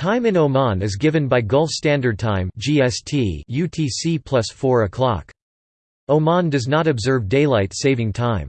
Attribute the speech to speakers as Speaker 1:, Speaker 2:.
Speaker 1: Time in Oman is given by Gulf Standard Time (GST) UTC plus 4 o'clock. Oman does not observe daylight saving time.